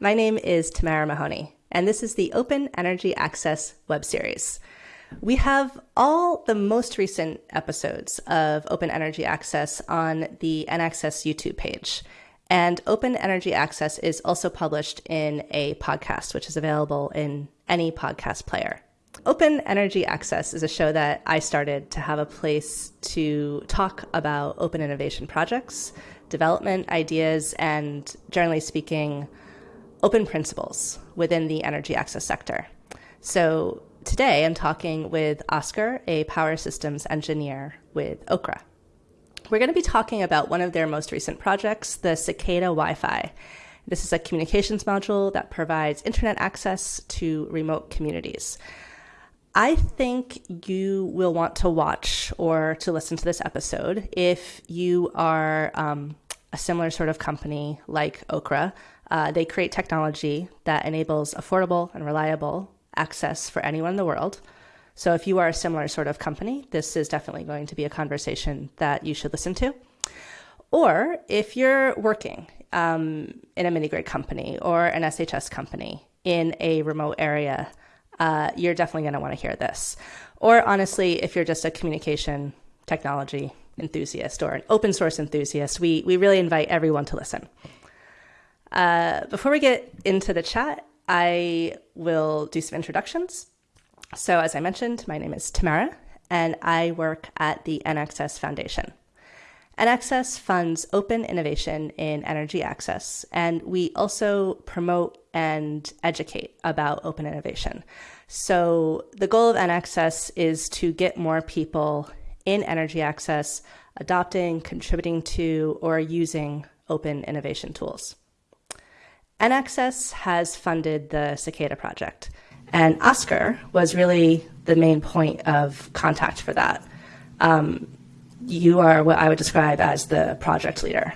My name is Tamara Mahoney, and this is the Open Energy Access web series. We have all the most recent episodes of Open Energy Access on the EnAccess YouTube page. And Open Energy Access is also published in a podcast, which is available in any podcast player. Open Energy Access is a show that I started to have a place to talk about open innovation projects, development ideas, and generally speaking, open principles within the energy access sector. So today I'm talking with Oscar, a power systems engineer with Okra. We're going to be talking about one of their most recent projects, the Cicada Wi Fi. This is a communications module that provides internet access to remote communities. I think you will want to watch or to listen to this episode if you are um, a similar sort of company like Okra. Uh, they create technology that enables affordable and reliable access for anyone in the world. So if you are a similar sort of company, this is definitely going to be a conversation that you should listen to. Or if you're working um, in a mini grid company or an SHS company in a remote area, uh, you're definitely going to want to hear this. Or honestly, if you're just a communication technology enthusiast or an open source enthusiast, we, we really invite everyone to listen. Uh, before we get into the chat, I will do some introductions. So, as I mentioned, my name is Tamara, and I work at the EnAccess Foundation. EnAccess funds open innovation in energy access, and we also promote and educate about open innovation. So, the goal of EnAccess is to get more people in energy access adopting, contributing to, or using open innovation tools. EnAccess has funded the Cicada project, and Oscar was really the main point of contact for that. Um, you are what I would describe as the project leader.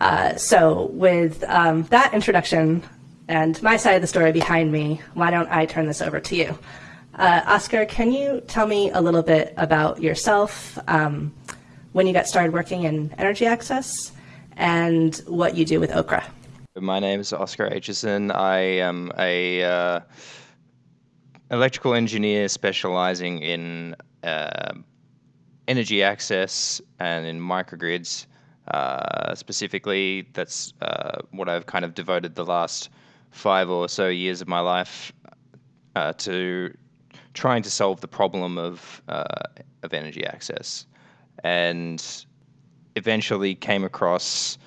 Uh, so, with um, that introduction and my side of the story behind me, why don't I turn this over to you? Uh, Oscar, can you tell me a little bit about yourself, um, when you got started working in energy access, and what you do with Okra? My name is Oscar Aitchison. I am a uh, electrical engineer specializing in uh, energy access and in microgrids. Uh, specifically, that's uh, what I've kind of devoted the last five or so years of my life uh, to trying to solve the problem of uh, of energy access, and eventually came across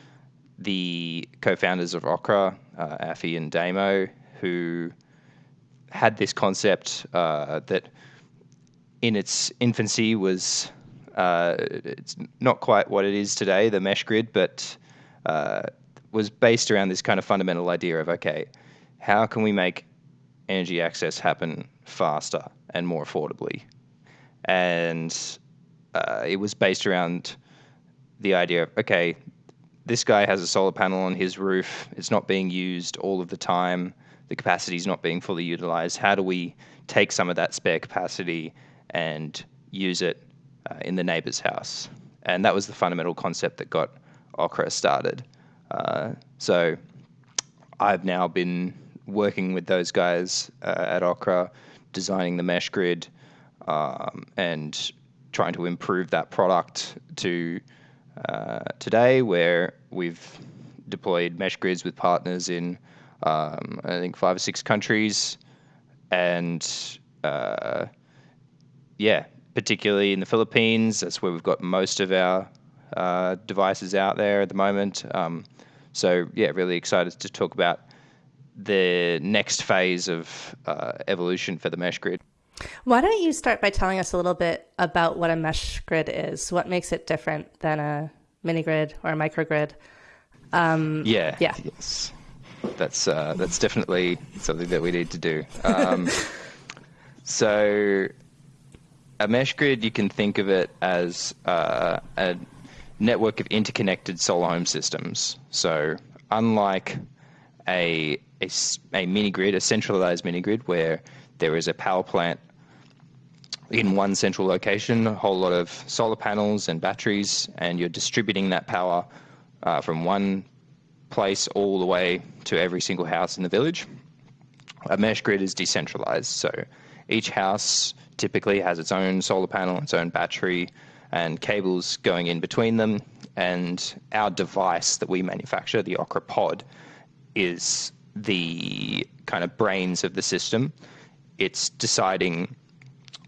the co-founders of Okra, uh, Afi and Damo, who had this concept uh, that in its infancy was uh, it's not quite what it is today, the mesh grid, but uh, was based around this kind of fundamental idea of okay, how can we make energy access happen faster and more affordably? And uh, it was based around the idea of okay, this guy has a solar panel on his roof. It's not being used all of the time. The capacity is not being fully utilized. How do we take some of that spare capacity and use it uh, in the neighbor's house? And that was the fundamental concept that got Okra started. Uh, so I've now been working with those guys uh, at Okra, designing the mesh grid um, and trying to improve that product to uh, today, where we've deployed mesh grids with partners in, um, I think, five or six countries. And uh, yeah, particularly in the Philippines, that's where we've got most of our uh, devices out there at the moment. Um, so yeah, really excited to talk about the next phase of uh, evolution for the mesh grid. Why don't you start by telling us a little bit about what a mesh grid is? What makes it different than a mini grid or a microgrid? Um, yeah. Yeah. Yes. That's uh, that's definitely something that we need to do. Um, so, a mesh grid, you can think of it as uh, a network of interconnected solar home systems. So, unlike a, a, a mini grid, a centralized mini grid, where there is a power plant in one central location, a whole lot of solar panels and batteries, and you're distributing that power uh, from one place all the way to every single house in the village. A mesh grid is decentralized, so each house typically has its own solar panel, its own battery, and cables going in between them. And our device that we manufacture, the Okra Pod, is the kind of brains of the system. It's deciding,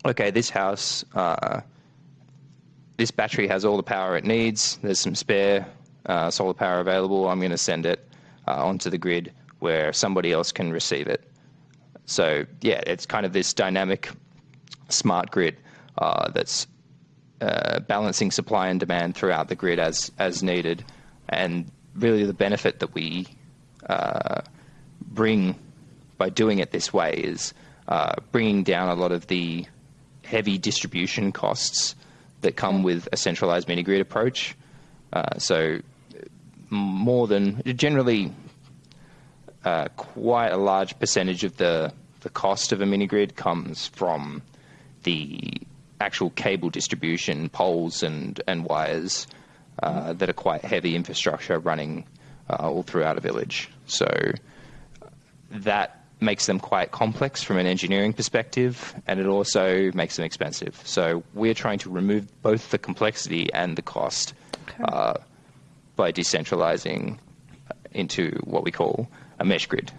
okay, this house, uh, this battery has all the power it needs. There's some spare uh, solar power available. I'm going to send it uh, onto the grid where somebody else can receive it. So yeah, it's kind of this dynamic smart grid uh, that's uh, balancing supply and demand throughout the grid as as needed, and really the benefit that we uh, bring by doing it this way is bringing down a lot of the heavy distribution costs that come with a centralized mini grid approach. Uh, so more than generally uh, quite a large percentage of the the cost of a mini grid comes from the actual cable distribution, poles and and wires uh, that are quite heavy infrastructure running uh, all throughout a village. So that makes them quite complex from an engineering perspective, and it also makes them expensive. So we're trying to remove both the complexity and the cost okay. uh, by decentralizing into what we call a mesh grid.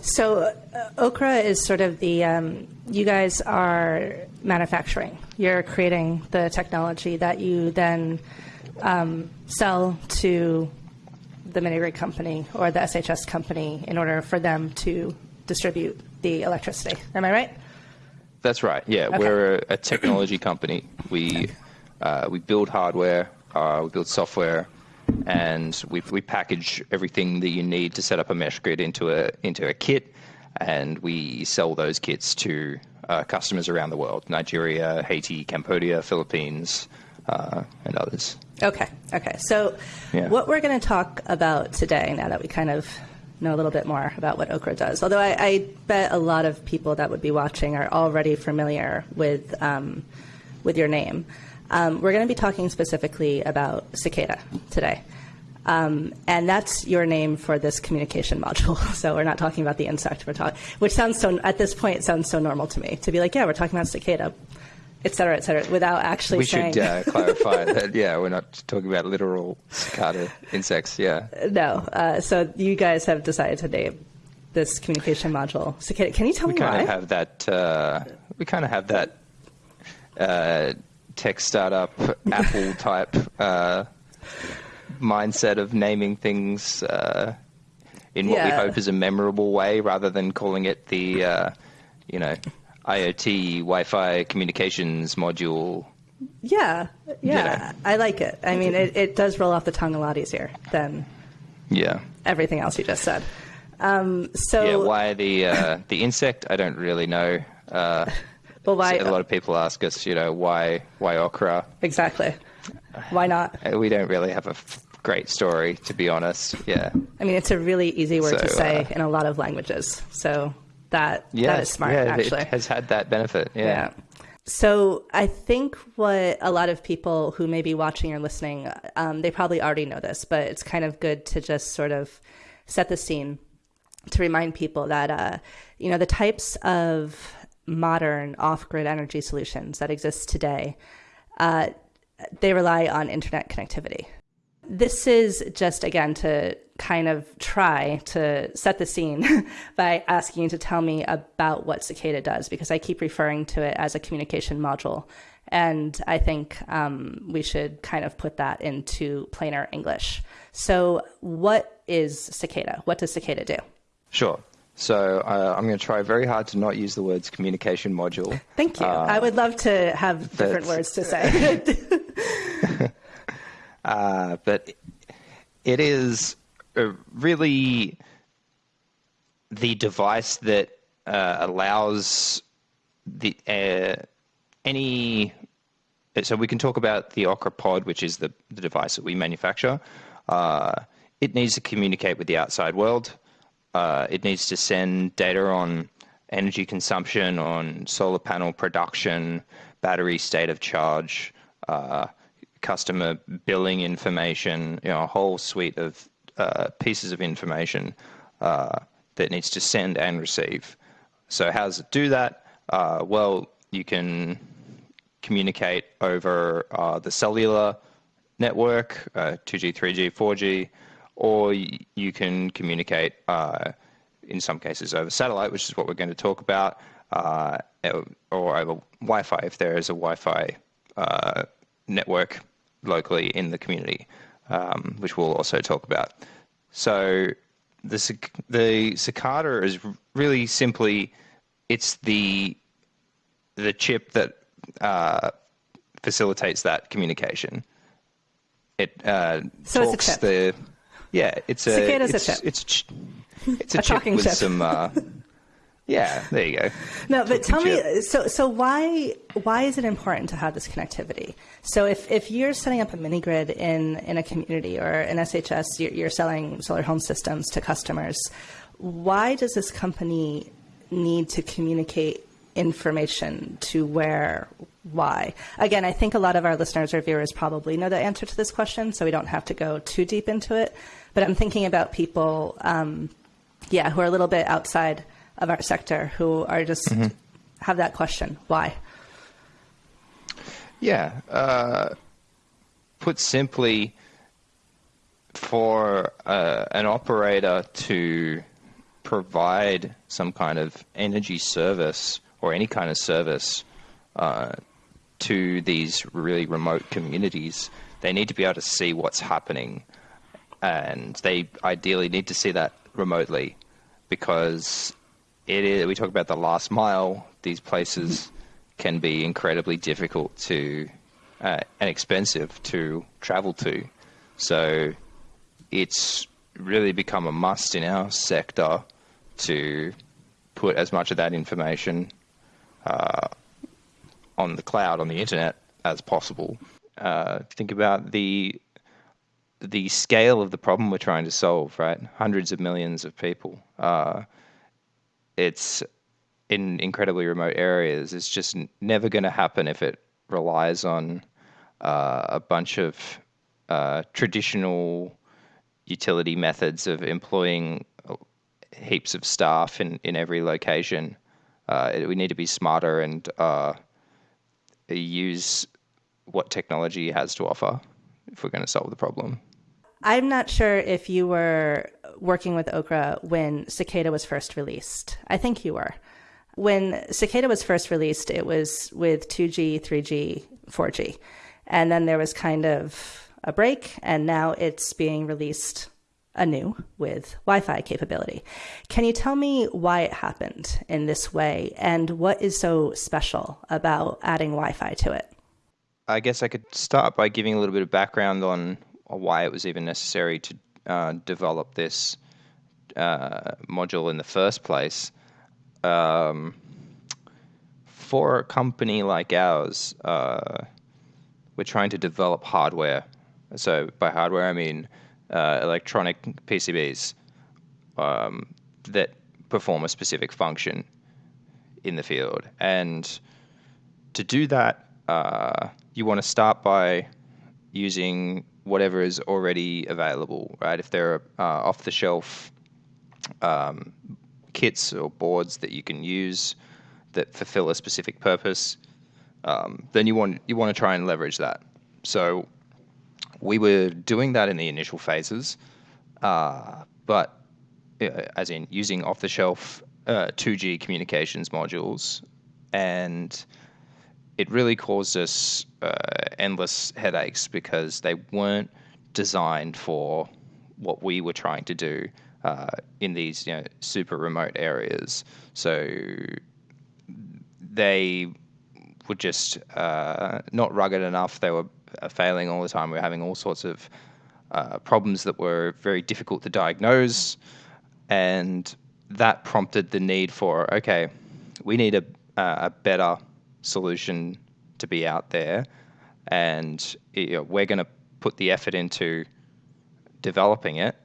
So, uh, Okra is sort of the, um, you guys are manufacturing. You're creating the technology that you then um, sell to the mini grid company or the SHS company in order for them to distribute the electricity. Am I right? That's right. Yeah, okay. we're a, a, technology company. We uh, we build hardware, uh, we build software, and we we package everything that you need to set up a mesh grid into a into a kit, and we sell those kits to uh, customers around the world: Nigeria, Haiti, Cambodia, Philippines, uh, and others. Okay. Okay. So, yeah. what we're going to talk about today, now that we kind of know a little bit more about what Okra does, although I, I bet a lot of people that would be watching are already familiar with um, with your name. Um, we're going to be talking specifically about Cicada today. Um, and that's your name for this communication module. So we're not talking about the insect. We're talking, which sounds so at this point sounds so normal to me to be like, yeah, we're talking about cicada, et cetera, et cetera, without actually we saying. should uh, clarify that. Yeah, we're not talking about literal cicada insects. Yeah. No. Uh, so you guys have decided to name this communication module cicada. Can you tell we me why? We kind of have that. Uh, we kind of have that uh, tech startup, Apple type uh, mindset of naming things uh, in what yeah. we hope is a memorable way, rather than calling it the, uh, you know, IoT Wi-Fi communications module. Yeah, yeah. I like it. I mean, it, it does roll off the tongue a lot easier than yeah everything else you just said. Um, so yeah, why the uh, the insect? I don't really know. Uh, well, why? A lot of people ask us, you know, why why okra? Exactly. Why not? Uh, we don't really have a great story, to be honest. Yeah. I mean, it's a really easy word so, to say uh, in a lot of languages. So that yeah, that is smart. Yeah, actually, it has had that benefit. Yeah. yeah. So I think what a lot of people who may be watching or listening, um, they probably already know this, but it's kind of good to just sort of set the scene to remind people that uh, you know the types of modern off-grid energy solutions that exist today, uh, they rely on internet connectivity. This is just again to kind of try to set the scene by asking you to tell me about what Cicada does, because I keep referring to it as a communication module. And I think um, we should kind of put that into plainer English. So, what is Cicada? What does Cicada do? Sure. So uh, I'm going to try very hard to not use the words communication module. Thank you. Uh, I would love to have different words to say. uh, but it is really the device that uh, allows the uh, any. So we can talk about the Okra Pod, which is the, the device that we manufacture. Uh, it needs to communicate with the outside world uh, it needs to send data on energy consumption, on solar panel production, battery state of charge, uh, customer billing information, you know, a whole suite of uh, pieces of information uh, that needs to send and receive. So how does it do that? Uh, well, you can communicate over uh, the cellular network, 2G, 3G, 4G, or you can communicate uh, in some cases over satellite, which is what we're going to talk about, or over Wi-Fi if there is a Wi-Fi network locally in the community, um, which we'll also talk about. So the the cicada is really simply it's the the chip that uh, facilitates that communication. It uh, so talks it's a chip. the yeah. It's a Cicada's it's, a chip. It's it's a, A chip with chip. some. Uh, yeah, there you go. No, but tell me, so so why why is it important to have this connectivity? So if, if you're setting up a mini grid in in a community or in SHS, you're, you're selling solar home systems to customers. Why does this company need to communicate information to where? Why? Again, I think a lot of our listeners or viewers probably know the answer to this question, so we don't have to go too deep into it. But I'm thinking about people, um, yeah, who are a little bit outside of our sector who are just have that question why Yeah. Uh, put simply, for uh, an operator to provide some kind of energy service or any kind of service uh, to these really remote communities, they need to be able to see what's happening. And they ideally need to see that remotely because it is, we talk about the last mile, these places can be incredibly difficult to uh, and expensive to travel to. So it's really become a must in our sector to put as much of that information uh, on the cloud, on the internet, as possible. Uh, think about the the scale of the problem we're trying to solve, right? Hundreds of millions of people. Uh, it's in incredibly remote areas. It's just never going to happen if it relies on uh, a bunch of uh, traditional utility methods of employing uh, heaps of staff in, in every location. Uh, we need to be smarter and uh, use what technology has to offer if we're going to solve the problem. I'm not sure if you were working with okra when cicada was first released. I think you were. When cicada was first released it was with 2g 3g 4g and then there was kind of a break and now it's being released anew with wi-fi capability. Can you tell me why it happened in this way and what is so special about adding wi-fi to it? I guess I could start by giving a little bit of background on why it was even necessary to uh, develop this uh, module in the first place. Um, for a company like ours, uh, we're trying to develop hardware. So by hardware, I mean uh, electronic PCBs um, that perform a specific function in the field. And to do that, uh, you want to start by using whatever is already available, right? If there are uh, off the shelf um, kits or boards that you can use that fulfill a specific purpose, um, then you want you want to try and leverage that. So we were doing that in the initial phases, uh, but uh, as in using off the shelf uh, 2G communications modules, and it really caused us uh, endless headaches because they weren't designed for what we were trying to do uh, in these you know super remote areas. So they were just uh, not rugged enough. They were uh, failing all the time. We were having all sorts of uh, problems that were very difficult to diagnose, and that prompted the need for okay, we need a a better solution to be out there, and you know, we're going to put the effort into developing it,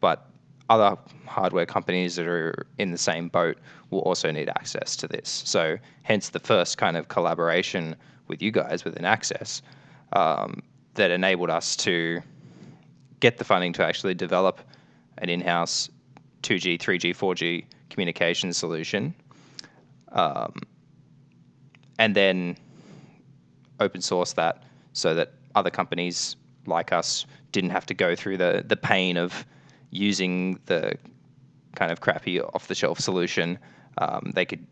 but other hardware companies that are in the same boat will also need access to this. So, hence the first kind of collaboration with you guys within Access um, that enabled us to get the funding to actually develop an in-house 2G, 3G, 4G communication solution, um, and then open source that so that other companies like us didn't have to go through the the pain of using the kind of crappy off the shelf solution. Um, they could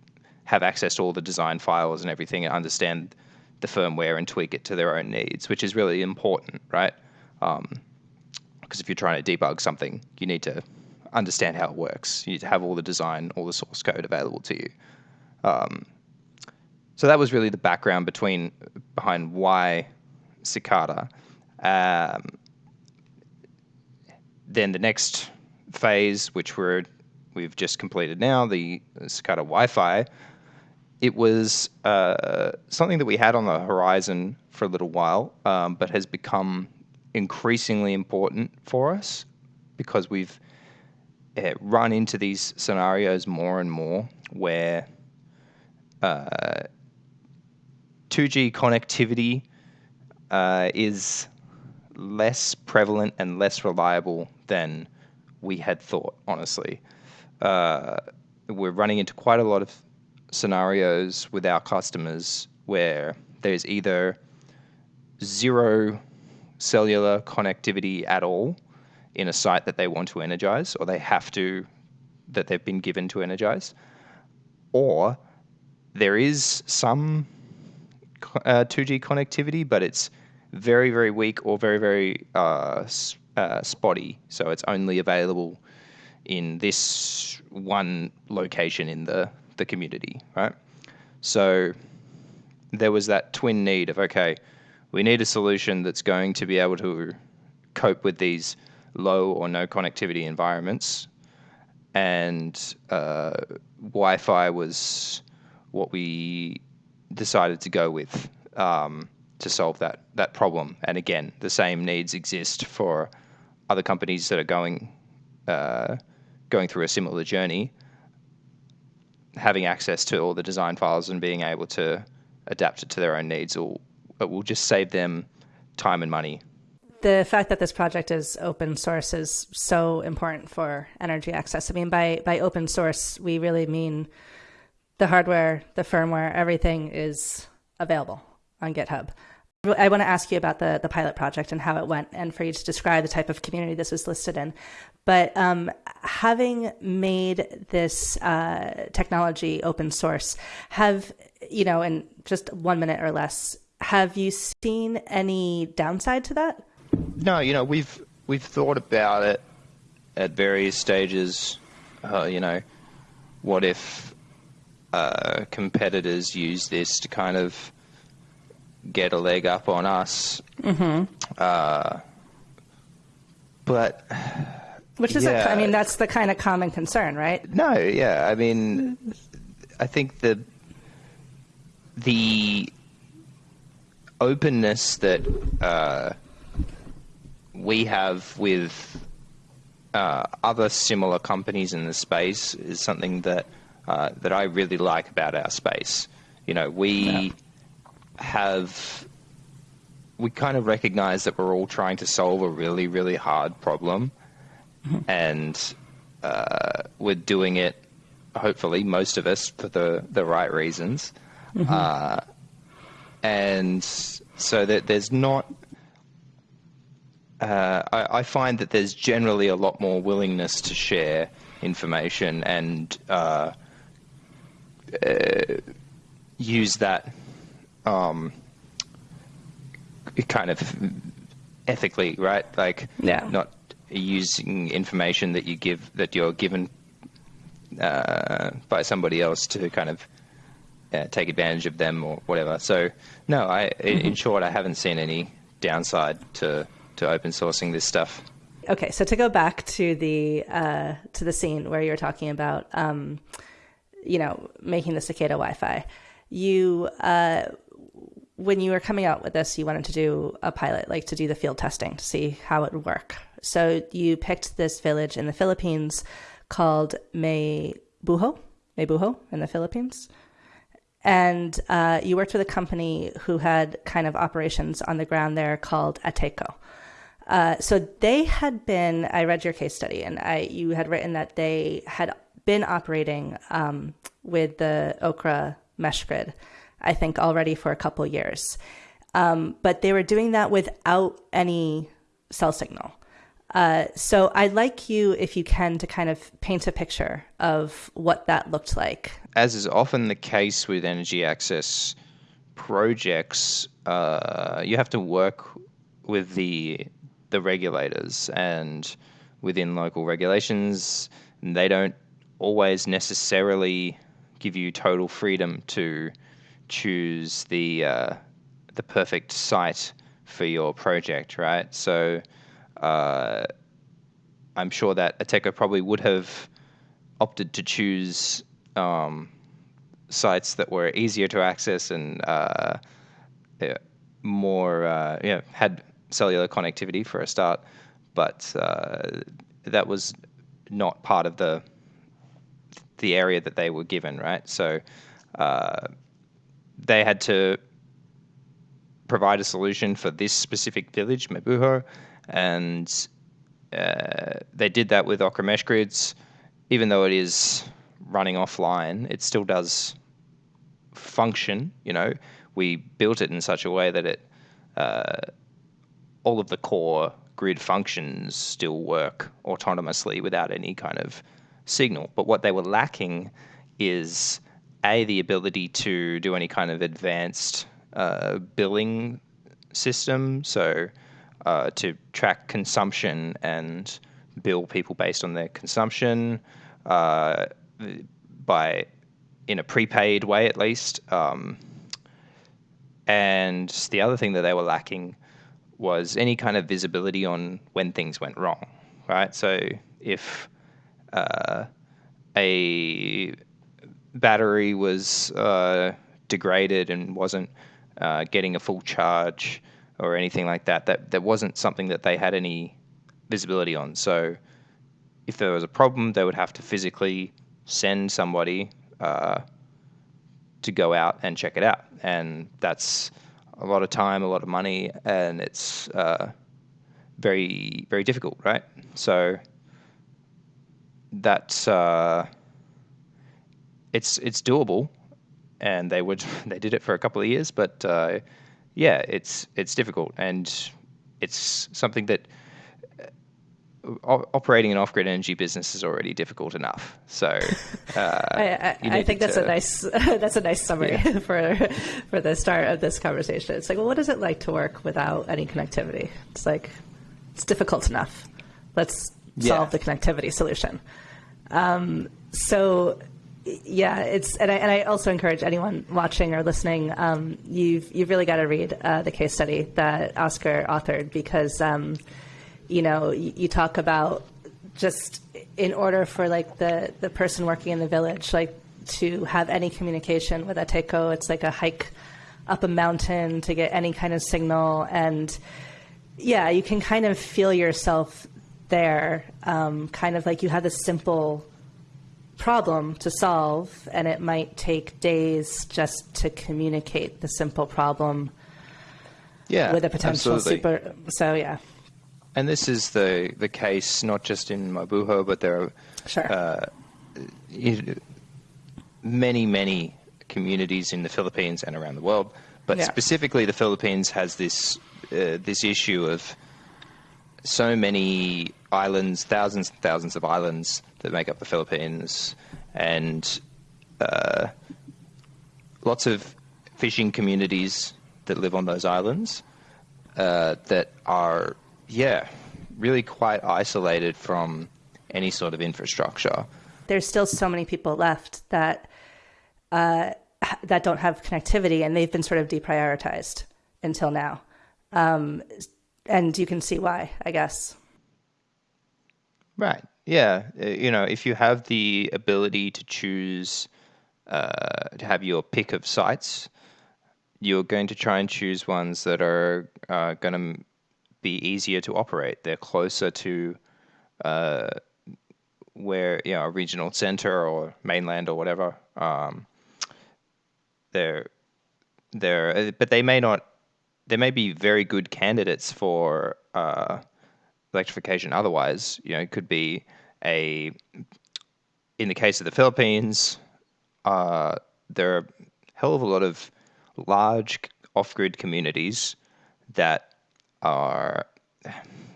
have access to all the design files and everything and understand the firmware and tweak it to their own needs, which is really important, right? Because um, if you're trying to debug something, you need to understand how it works. You need to have all the design, all the source code available to you. Um, so that was really the background between behind why Cicada. Um, then the next phase, which we're we've just completed now, the Cicada Wi-Fi, it was uh, something that we had on the horizon for a little while, um, but has become increasingly important for us because we've uh, run into these scenarios more and more where uh, 2G connectivity uh, is less prevalent and less reliable than we had thought, honestly. Uh, we're running into quite a lot of scenarios with our customers where there's either zero cellular connectivity at all in a site that they want to energize or they have to that they've been given to energize or there is some uh, 2G connectivity but it's very very weak or very very uh, uh, spotty so it's only available in this one location in the the community, right? So there was that twin need of okay, we need a solution that's going to be able to cope with these low or no connectivity environments, and uh, Wi-Fi was what we decided to go with um, to solve that that problem. And again, the same needs exist for other companies that are going uh, going through a similar journey having access to all the design files and being able to adapt it to their own needs will it will just save them time and money. The fact that this project is open source is so important for energy access. I mean, by by open source, we really mean the hardware, the firmware, everything is available on GitHub. I want to ask you about the, the pilot project and how it went, and for you to describe the type of community this was listed in. But um, having made this uh, technology open source, have you know, in just one minute or less, have you seen any downside to that? No, you know, we've we've thought about it at various stages. Uh, you know, what if uh, competitors use this to kind of get a leg up on us. Mm-hmm. Uh, but which is, yeah. a, I mean, that's the kind of common concern, right? No, yeah, I mean, I think the the openness that uh, we have with uh, other similar companies in the space is something that uh, that I really like about our space. You know, we. Yeah have we kind of recognize that we're all trying to solve a really, really hard problem, mm-hmm. and uh, we're doing it. Hopefully, most of us for the the right reasons, mm-hmm. uh, and so that there's not. Uh, I, I, find that there's generally a lot more willingness to share information and uh, uh, use that um, kind of ethically, right? Like, yeah. not using information that you give that you're given uh, by somebody else to kind of uh, take advantage of them or whatever. So, no, I, mm-hmm. in short, I haven't seen any downside to to open sourcing this stuff. Okay, so to go back to the uh, to the scene where you're talking about, um, you know, making the cicada Wi-Fi, you uh, when you were coming out with this, you wanted to do a pilot, like to do the field testing to see how it would work. So you picked this village in the Philippines called Maybuho, Maybuho in the Philippines. And uh, you worked with a company who had kind of operations on the ground there called ANTECO. Uh, so they had been. I read your case study, and I you had written that they had been operating um, with the Okra mesh grid, I think already for a couple years, um, but they were doing that without any cell signal. Uh, so I'd like you, if you can, to kind of paint a picture of what that looked like. As is often the case with energy access projects, uh, you have to work with the the regulators and within local regulations. They don't always necessarily give you total freedom to choose the uh, the perfect site for your project, right? So uh, I'm sure that ANTECO probably would have opted to choose um, sites that were easier to access and uh, more, uh, yeah, had cellular connectivity for a start, but uh, that was not part of the the area that they were given, right? So uh, they had to provide a solution for this specific village, Mabuho, and uh, they did that with Okra Mesh Grids. Even though it is running offline, it still does function. You know, we built it in such a way that it uh, all of the core grid functions still work autonomously without any kind of signal. But what they were lacking is a the ability to do any kind of advanced uh, billing system. So uh, to track consumption and bill people based on their consumption uh, by in a prepaid way at least. Um, and the other thing that they were lacking was any kind of visibility on when things went wrong, right? So if uh, a battery was uh, degraded and wasn't uh, getting a full charge or anything like that, that that wasn't something that they had any visibility on. So if there was a problem, they would have to physically send somebody uh, to go out and check it out, and that's a lot of time, a lot of money, and it's uh, very very difficult, right? So that's uh, it's it's doable, and they would they did it for a couple of years, but uh, yeah, it's it's difficult, and it's something that uh, operating an off-grid energy business is already difficult enough. So uh, I, I, I, think that's to, a nice that's a nice summary yeah. for for the start of this conversation. It's like, well, what is it like to work without any connectivity? It's like it's difficult enough. Let's solve the connectivity solution. Um, so yeah, it's and I, and I also encourage anyone watching or listening. Um, you've you've really got to read uh, the case study that Oscar authored because um, you know you, you, talk about just in order for like the the person working in the village like to have any communication with ANTECO, it's like a hike up a mountain to get any kind of signal and yeah, you can kind of feel yourself there, um, kind of like you have this simple problem to solve, and it might take days just to communicate the simple problem. Yeah, with a potential absolutely. super. So yeah. And this is the the case not just in Mabuho, but there are sure. uh, many many communities in the Philippines and around the world. But yeah. specifically, the Philippines has this uh, this issue of so many islands, thousands and thousands of islands that make up the Philippines, and uh, lots of fishing communities that live on those islands uh, that are, yeah, really quite isolated from any sort of infrastructure. There's still so many people left that uh, that don't have connectivity, and they've been sort of deprioritized until now. Um, and you can see why, I guess. Right. Yeah. Uh, you know, if you have the ability to choose uh, to have your pick of sites, you're going to try and choose ones that are uh, going to be easier to operate. They're closer to uh, where you know a regional center or mainland or whatever. Um, they're they're uh, but they may not. They may be very good candidates for uh, electrification otherwise. You know, it could be a in the case of the Philippines, uh, there are a hell of a lot of large off-grid communities that are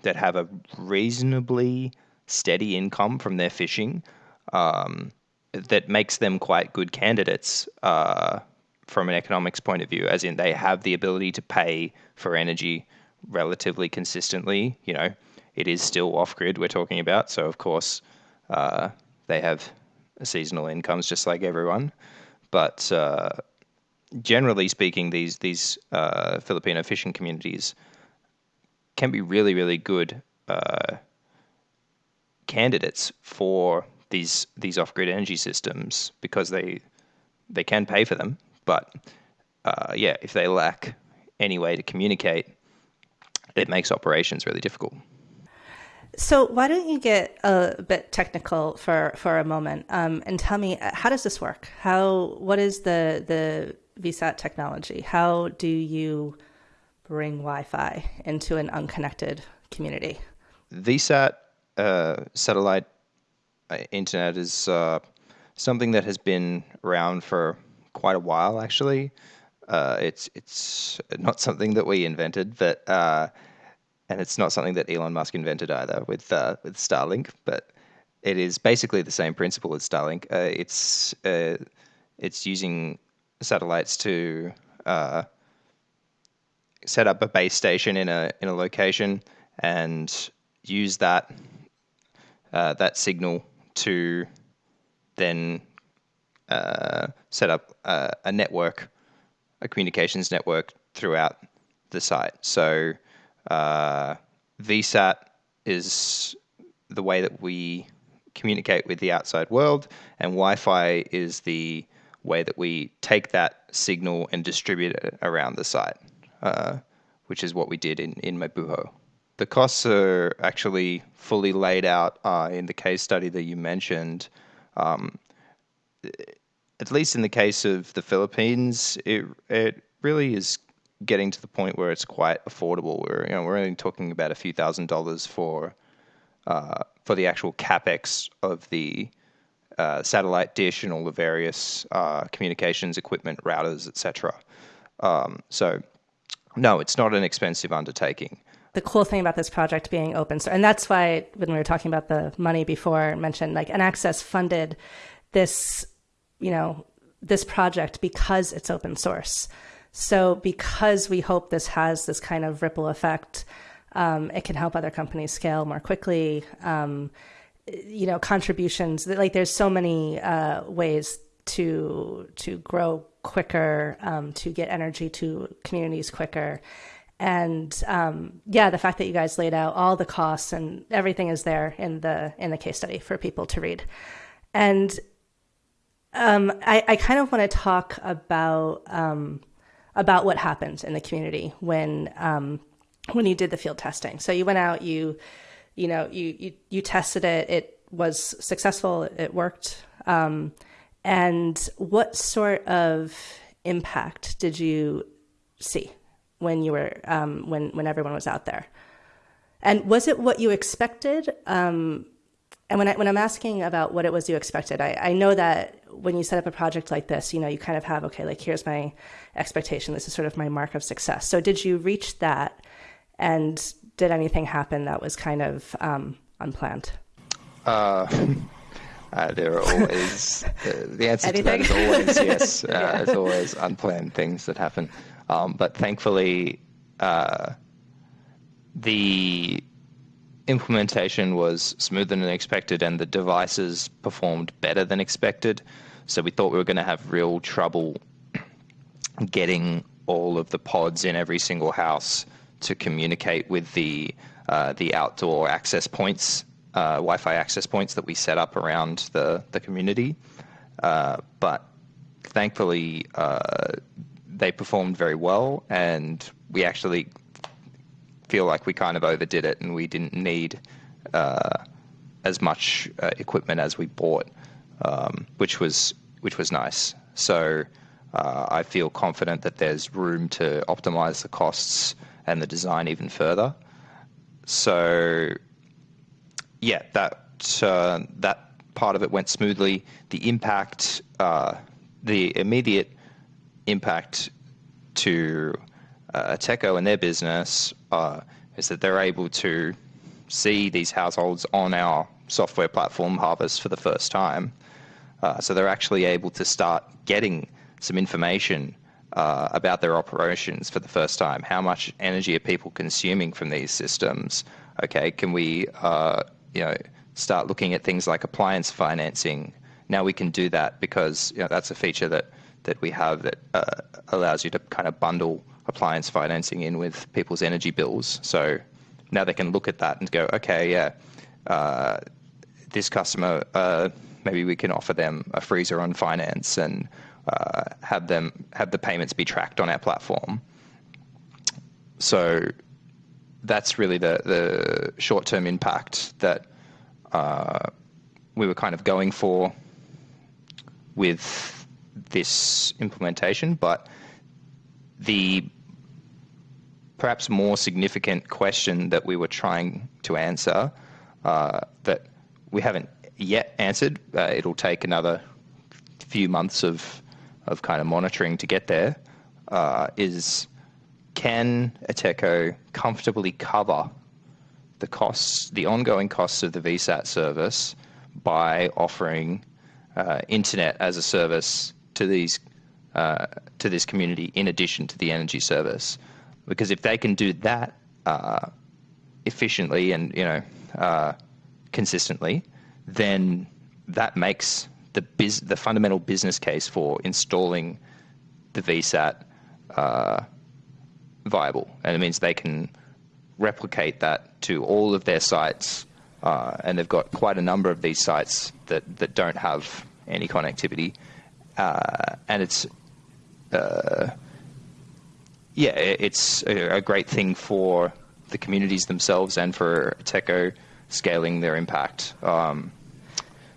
that have a reasonably steady income from their fishing um, that makes them quite good candidates uh, from an economics point of view, as in they have the ability to pay for energy relatively consistently. You know, it is still off grid we're talking about, so of course uh, they have seasonal incomes just like everyone. But uh, generally speaking, these these uh, Filipino fishing communities can be really really good uh, candidates for these these off grid energy systems because they they can pay for them, but uh, yeah, if they lack any way to communicate, it makes operations really difficult. So why don't you get a bit technical for for a moment um, and tell me how does this work? How what is the the VSAT technology? How do you bring Wi-Fi into an unconnected community? VSAT uh, satellite uh, internet is uh, something that has been around for quite a while. Actually, uh, it's it's not something that we invented, but uh, and it's not something that Elon Musk invented either with uh, with Starlink, but it is basically the same principle as Starlink. Uh, it's uh, it's using satellites to uh, set up a base station in a in a location and use that uh, that signal to then uh, set up a network, a communications network throughout the site. So uh, VSAT is the way that we communicate with the outside world, and Wi Fi is the way that we take that signal and distribute it around the site, uh, which is what we did in, in Mabuho. The costs are actually fully laid out uh, in the case study that you mentioned. Um, at least in the case of the Philippines, it, it really is getting to the point where it's quite affordable. We're you know we're only talking about a few thousand dollars for uh, for the actual capex of the uh, satellite dish and all the various uh, communications equipment, routers, etc. Um, so, no, it's not an expensive undertaking. The cool thing about this project being open source, and that's why when we were talking about the money before, mentioned like EnAccess funded this, you know, this project because it's open source. So, because we hope this has this kind of ripple effect, um, it can help other companies scale more quickly. Um, you know, contributions. Like, there's so many uh, ways to to grow quicker, um, to get energy to communities quicker. And um, yeah, the fact that you guys laid out all the costs and everything is there in the in the case study for people to read. And um, I, I, kind of want to talk about um, about what happens in the community when um, when you did the field testing. So you went out, you you know you you, you tested it. It was successful. It worked. Um, and what sort of impact did you see when you were um, when when everyone was out there? And was it what you expected? Um, and when I when I'm asking about what it was you expected, I, I know that when you set up a project like this, you know, you kind of have, okay, like here's my expectation. This is sort of my mark of success. So did you reach that? And did anything happen that was kind of um, unplanned? Uh, uh, there are always, uh, the answer to that is always yes. Uh, yeah. There's always unplanned things that happen. Um, but thankfully, uh, the implementation was smoother than expected and the devices performed better than expected. So we thought we were going to have real trouble getting all of the pods in every single house to communicate with the uh, the outdoor access points, uh, Wi-Fi access points that we set up around the the community. Uh, but thankfully, uh, they performed very well, and we actually feel like we kind of overdid it and we didn't need uh, as much uh, equipment as we bought, um, which was which was nice. So uh, I feel confident that there's room to optimize the costs and the design even further. so yeah, that uh, that part of it went smoothly. The impact, uh, the immediate impact to uh, Techo and their business uh, is that they're able to see these households on our software platform Harvest for the first time. Uh, so they're actually able to start getting some information uh, about their operations for the first time. How much energy are people consuming from these systems? Okay, can we, uh, you know, start looking at things like appliance financing? Now we can do that because you know, that's a feature that that we have that uh, allows you to kind of bundle appliance financing in with people's energy bills. So now they can look at that and go, okay, yeah, uh, this customer, uh, maybe we can offer them a freezer on finance and uh, have them have the payments be tracked on our platform. So that's really the the short term impact that uh, we were kind of going for with this implementation, but the perhaps more significant question that we were trying to answer uh, that we haven't yet answered. Uh, it'll take another few months of of kind of monitoring to get there. Uh, is can ANTECO comfortably cover the costs, the ongoing costs of the VSAT service by offering uh, internet as a service to these uh, to this community in addition to the energy service? Because if they can do that uh, efficiently and you know uh, consistently, then that makes the biz- the fundamental business case for installing the VSAT uh, viable, and it means they can replicate that to all of their sites, uh, and they've got quite a number of these sites that that don't have any connectivity, uh, and it's uh, yeah, it's a, a, great thing for the communities themselves and for ANTECO scaling their impact. Um,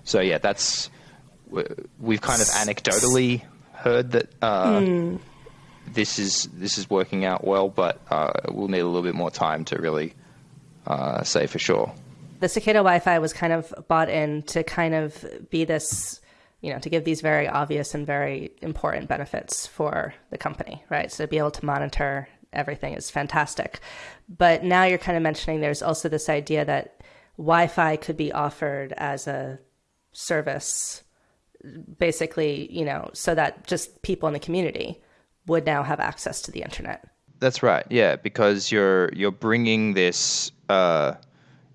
so yeah, that's we've kind of anecdotally heard that uh, mm. this is this is working out well, but uh, we'll need a little bit more time to really uh, say for sure. The Cicada Wi-Fi was kind of bought in to kind of be this, you know, to give these very obvious and very important benefits for the company, right? So to be able to monitor everything is fantastic. But now you're kind of mentioning there's also this idea that Wi-Fi could be offered as a service, basically, you know, so that just people in the community would now have access to the internet. That's right. Yeah, because you're you're bringing this, uh,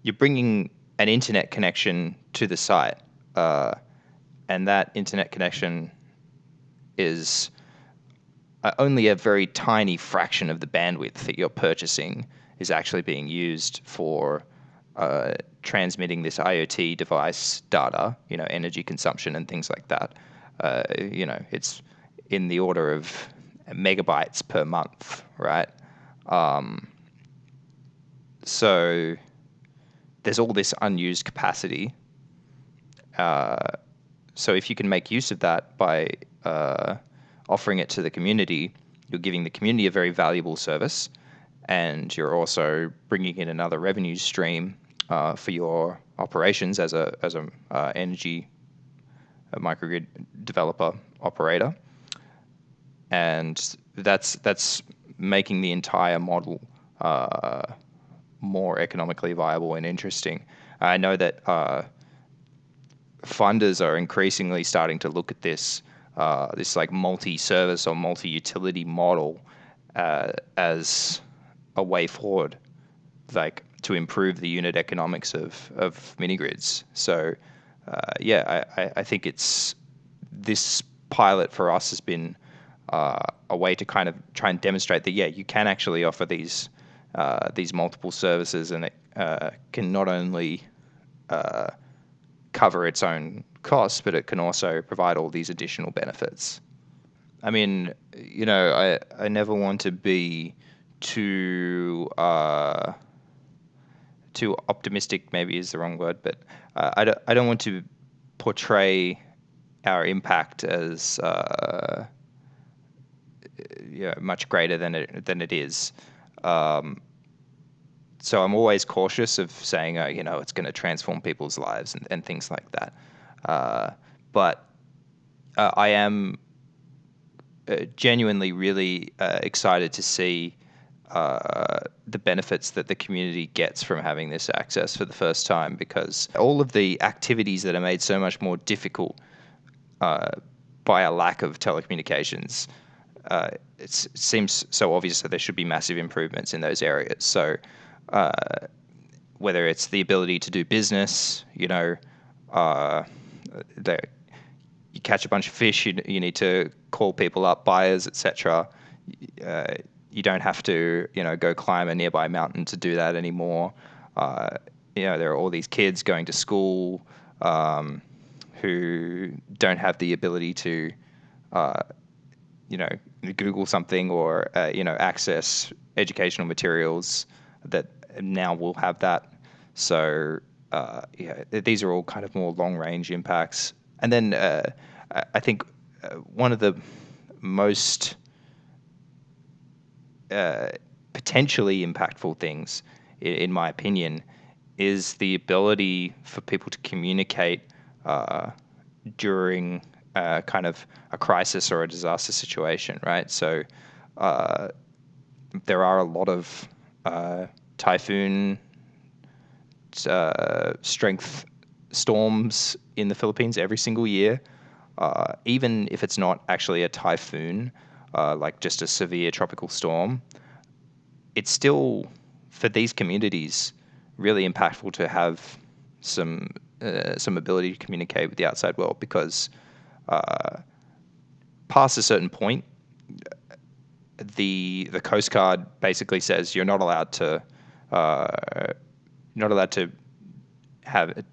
you're bringing an internet connection to the site, uh, and that internet connection is uh, only a very tiny fraction of the bandwidth that you're purchasing is actually being used for uh, transmitting this IoT device data, you know, energy consumption and things like that. Uh, you know, it's in the order of megabytes per month, right? Um, so there's all this unused capacity. Uh, so if you can make use of that by uh, offering it to the community, you're giving the community a very valuable service, and you're also bringing in another revenue stream uh, for your operations as a as a uh, energy a microgrid developer operator, and that's that's making the entire model uh, more economically viable and interesting. I know that uh, funders are increasingly starting to look at this uh, this like multi-service or multi-utility model uh, as a way forward. Like to improve the unit economics of, of mini grids. So, uh, yeah, I, I think it's this pilot for us has been uh, a way to kind of try and demonstrate that yeah, you can actually offer these uh, these multiple services, and it uh, can not only cover its own costs, but it can also provide all these additional benefits. I mean, you know, I I never want to be too uh, too optimistic maybe is the wrong word, but uh, I, don't, I don't want to portray our impact as uh, much greater than it than it is. Um, so I'm always cautious of saying, uh, you know, it's going to transform people's lives and, and things like that. Uh, but uh, I am uh, genuinely really uh, excited to see uh, the benefits that the community gets from having this access for the first time because all of the activities that are made so much more difficult by a lack of telecommunications, uh, it seems so obvious that there should be massive improvements in those areas. So, uh, whether it's the ability to do business, you know, uh, you catch a bunch of fish, you, you need to call people up, buyers, etc. Uh, you don't have to, you know, go climb a nearby mountain to do that anymore. Uh, you know, there are all these kids going to school um, who don't have the ability to, uh, you know, Google something or uh, you know access educational materials that now we'll have that. So uh, yeah, these are all kind of more long range impacts. And then uh, I think uh, one of the most uh, potentially impactful things, in, my opinion, is the ability for people to communicate uh, during kind of a crisis or a disaster situation, right? So uh, there are a lot of uh, typhoon uh, strength storms in the Philippines every single year. even if it's not actually a typhoon, uh, like just a severe tropical storm, it's still for these communities really impactful to have some uh, some ability to communicate with the outside world because uh, past a certain point, the the Coast Guard basically says you're not allowed to uh, not allowed to have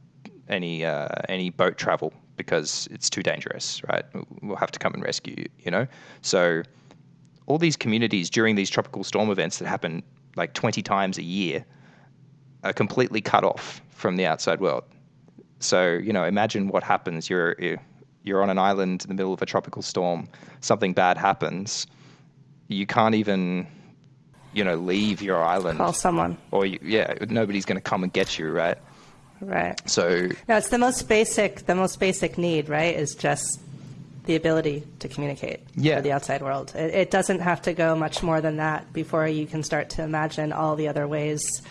any uh, any boat travel because it's too dangerous, right? We'll have to come and rescue you, you know? So all these communities during these tropical storm events that happen like 20 times a year are completely cut off from the outside world. So, you know, imagine what happens. You're, you're on an island in the middle of a tropical storm, something bad happens. You can't even, you know, leave your island. Call someone. Or, you, yeah, nobody's going to come and get you, right? Right. So no, it's the most basic. The most basic need, right, is just the ability to communicate yeah. with the outside world. It, it, doesn't have to go much more than that before you can start to imagine all the other ways,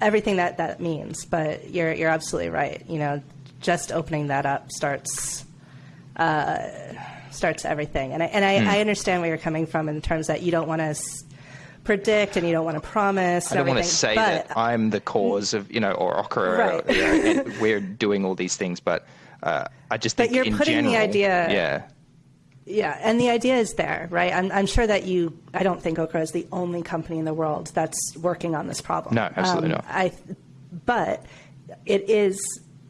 everything that that means. But you're you're absolutely right. You know, just opening that up starts. Uh, starts everything, and I and I, mm. I understand where you're coming from in terms that you don't want to predict and you don't want to promise. I don't want to say that I'm the cause of, you know, or Okra, right. or, you know, we're doing all these things, but uh, I just but you're putting general, the idea. Yeah. Yeah, and the idea is there, right? I'm, I'm, sure that you. I don't think Okra is the only company in the world that's working on this problem. No, absolutely um, not. I, but it is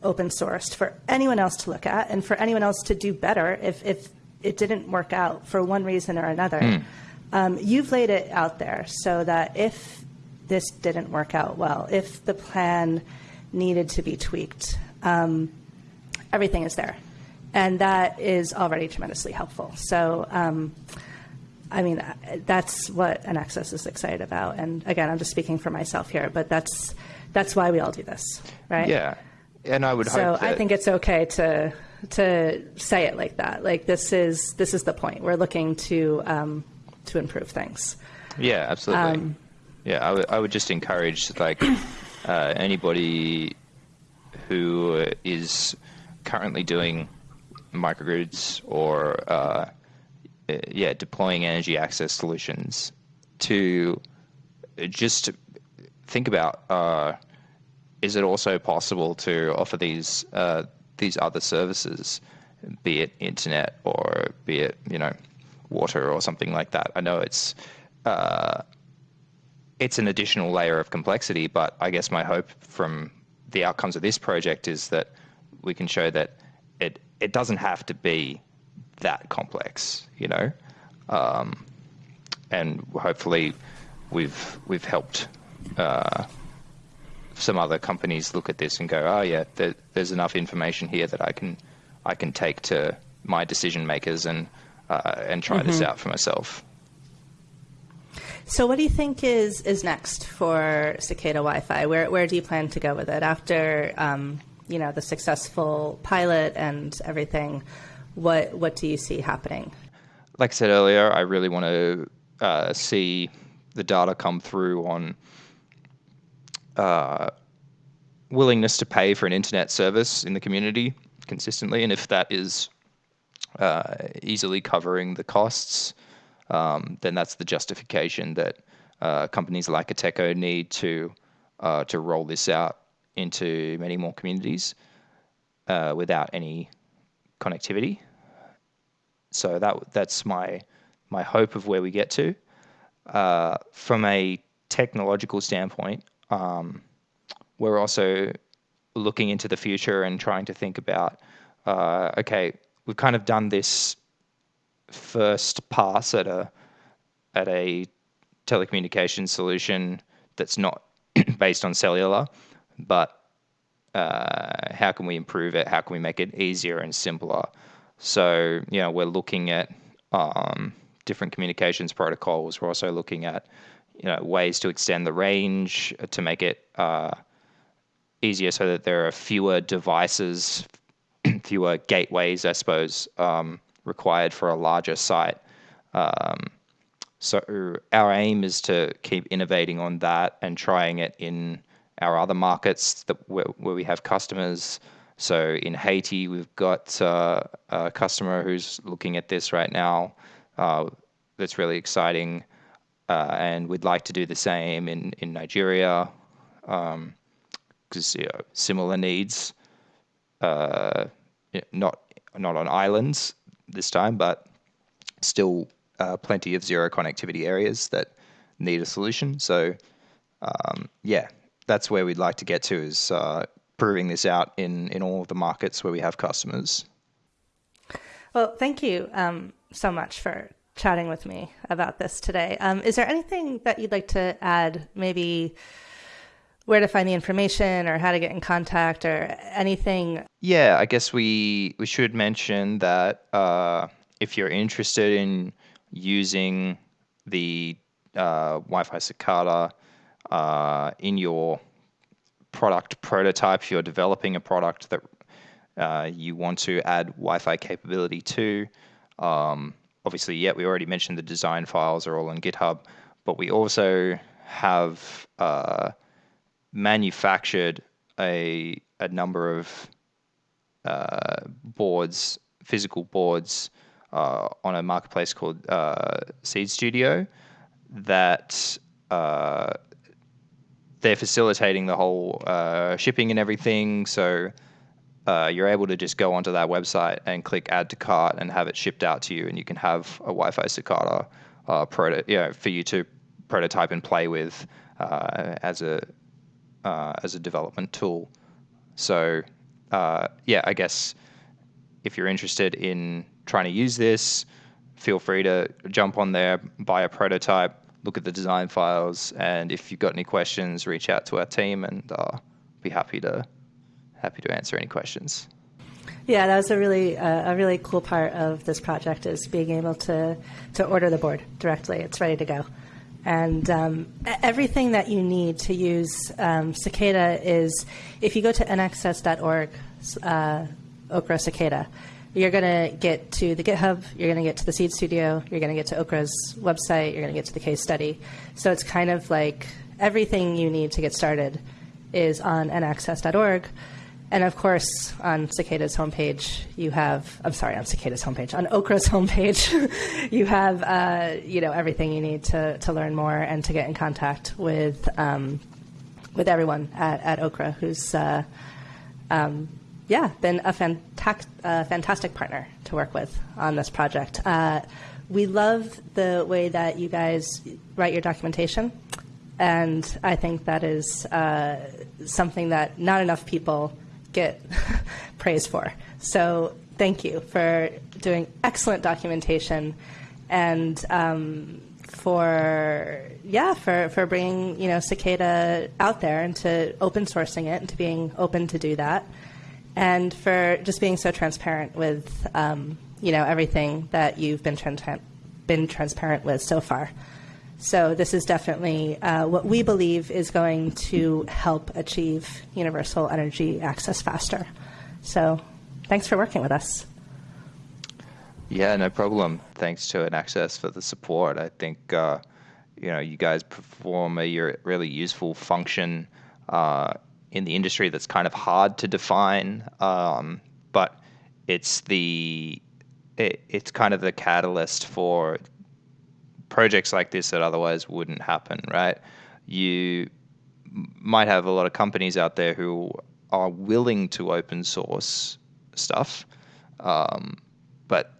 open sourced for anyone else to look at and for anyone else to do better if, if it didn't work out for one reason or another. Mm. Um, you've laid it out there so that if this didn't work out well, if the plan needed to be tweaked, um, everything is there. And that is already tremendously helpful. So, um, I mean, that's what EnAccess is excited about. And again, I'm just speaking for myself here, but that's that's why we all do this, right? Yeah, and I would so I think it's okay to to say it like that. Like this is this is the point. We're looking to um, to improve things. Yeah, absolutely. Um, yeah, I would I would just encourage like uh, anybody who is currently doing microgrids or uh, yeah deploying energy access solutions to just think about uh, is it also possible to offer these uh, these other services, be it internet or be it you know water or something like that. I know it's uh, it's an additional layer of complexity, but I guess my hope from the outcomes of this project is that we can show that it it doesn't have to be that complex, you know, um, and hopefully we've we've helped. Uh, some other companies look at this and go, "Oh yeah, there, there's enough information here that I can I can take to my decision makers and uh, and try mm-hmm. this out for myself. So, what do you think is is next for Cicada Wi-Fi? Where where do you plan to go with it after um, you know the successful pilot and everything? What what do you see happening? Like I said earlier, I really want to uh, see the data come through on uh, willingness to pay for an internet service in the community consistently, and if that is uh, easily covering the costs um, then that's the justification that uh, companies like ANTECO need to uh, to roll this out into many more communities uh, without any connectivity. So that that's my my hope of where we get to. Uh, from a technological standpoint, um, we're also looking into the future and trying to think about uh, okay, we've kind of done this first pass at a at a telecommunications solution that's not based on cellular, but uh, how can we improve it? How can we make it easier and simpler? So, you know, we're looking at um, different communications protocols. We're also looking at, you know, ways to extend the range to make it uh, easier so that there are fewer devices, fewer gateways, I suppose, um, required for a larger site. Um, so our aim is to keep innovating on that and trying it in our other markets that where, where we have customers. So in Haiti, we've got uh, a customer who's looking at this right now. Uh, that's really exciting, uh, and we'd like to do the same in in Nigeria, because um, you know, similar needs. Not not on islands, this time, but still uh, plenty of zero connectivity areas that need a solution. So, um, yeah, that's where we'd like to get to is uh, proving this out in, in all of the markets where we have customers. Well, thank you um, so much for chatting with me about this today. Um, is there anything that you'd like to add, maybe? Where to find the information or how to get in contact or anything? Yeah, I guess we we should mention that uh, if you're interested in using the uh, Wi-Fi Cicada uh, in your product prototype, if you're developing a product that uh, you want to add Wi-Fi capability to, um, obviously, yeah, we already mentioned the design files are all on GitHub, but we also have uh, manufactured a a number of uh, boards, physical boards, uh, on a marketplace called uh, Seeed Studio that uh, they're facilitating the whole uh, shipping and everything. So uh, you're able to just go onto that website and click add to cart and have it shipped out to you, and you can have a Wi-Fi Cicada proto, you know, for you to prototype and play with as a uh, as a development tool. So uh, yeah, I guess if you're interested in trying to use this, feel free to jump on there, buy a prototype, look at the design files, and if you've got any questions, reach out to our team, and uh, be happy to happy to answer any questions. Yeah, that was a really uh, a really cool part of this project is being able to to order the board directly. It's ready to go. And um, everything that you need to use um, Cicada is, if you go to enaccess.org, uh, Okra Cicada, you're going to get to the GitHub, you're going to get to the Seeed Studio, you're going to get to Okra's website, you're going to get to the case study. So it's kind of like everything you need to get started is on enaccess.org. And of course, on Cicada's homepage, you have, I'm sorry, on Cicada's homepage, on Okra's homepage, you have, uh, you know, everything you need to, to learn more and to get in contact with, um, with everyone at, at Okra who's, uh, um, yeah, been a fantastic, uh, fantastic partner to work with on this project. Uh, we love the way that you guys write your documentation. And I think that is uh, something that not enough people get praise for. So thank you for doing excellent documentation and um, for yeah for, for bringing you know cicada out there and to open sourcing it and to being open to do that and for just being so transparent with um, you know everything that you've been transparent been transparent with so far So this is definitely uh, what we believe is going to help achieve universal energy access faster. So thanks for working with us. Yeah, no problem. Thanks to EnAccess for the support. I think uh, you know you guys perform a really useful function uh, in the industry that's kind of hard to define, um, but it's the it, it's kind of the catalyst for projects like this that otherwise wouldn't happen, right? You might have a lot of companies out there who are willing to open source stuff, um, but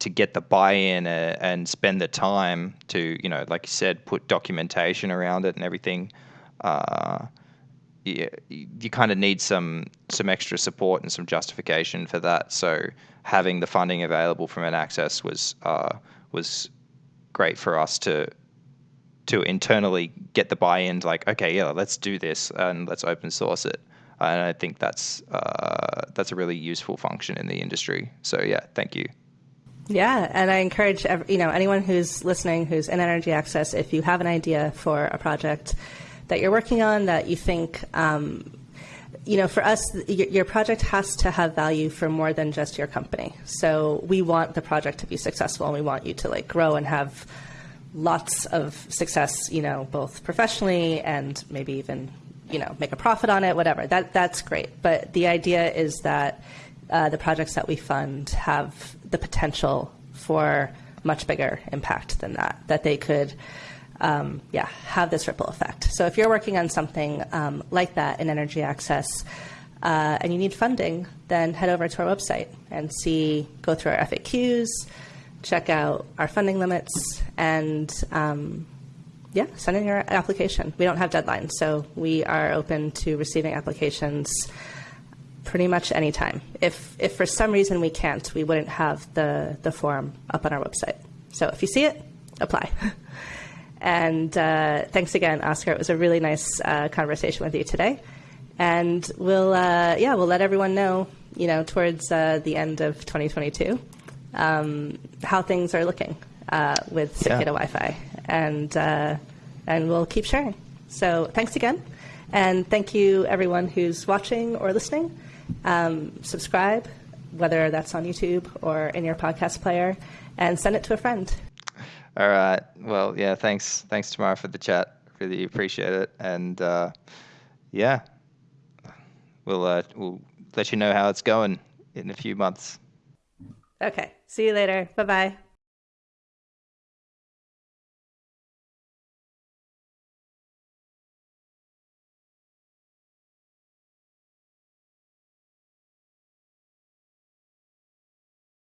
to get the buy-in uh, and spend the time to, you know, like you said, put documentation around it and everything. Uh, you, you kind of need some some extra support and some justification for that. So having the funding available from EnAccess was uh, was great for us to to internally get the buy-in. Like, okay, yeah, let's do this and let's open source it. And I think that's uh, that's a really useful function in the industry. So yeah, thank you. Yeah, and I encourage you know anyone who's listening who's in energy access, if you have an idea for a project that you're working on that you think um, you know, for us, your project has to have value for more than just your company. So we want the project to be successful, and we want you to like grow and have lots of success. You know, both professionally and maybe even you know make a profit on it. Whatever. That that's great. But the idea is that uh, the projects that we fund have the potential for much bigger impact than that. That they could um, yeah, have this ripple effect. So if you're working on something um, like that in energy access uh, and you need funding, then head over to our website and see, go through our FAQs, check out our funding limits, and um, yeah, send in your application. We don't have deadlines, so we are open to receiving applications pretty much anytime. If if for some reason we can't, we wouldn't have the the form up on our website. So if you see it, apply. And uh, thanks again, Oscar. It was a really nice uh, conversation with you today. And we'll, uh, yeah, we'll let everyone know, you know, towards uh, the end of 2022, um, how things are looking uh, with Cicada yeah. Wi-Fi, and uh, and we'll keep sharing. So thanks again, and thank you everyone who's watching or listening. Um, subscribe, whether that's on YouTube or in your podcast player, and send it to a friend. All right. Well, yeah. Thanks. Thanks, Tamara, for the chat. Really appreciate it. And uh, yeah, we'll uh, we'll let you know how it's going in a few months. Okay. See you later. Bye bye.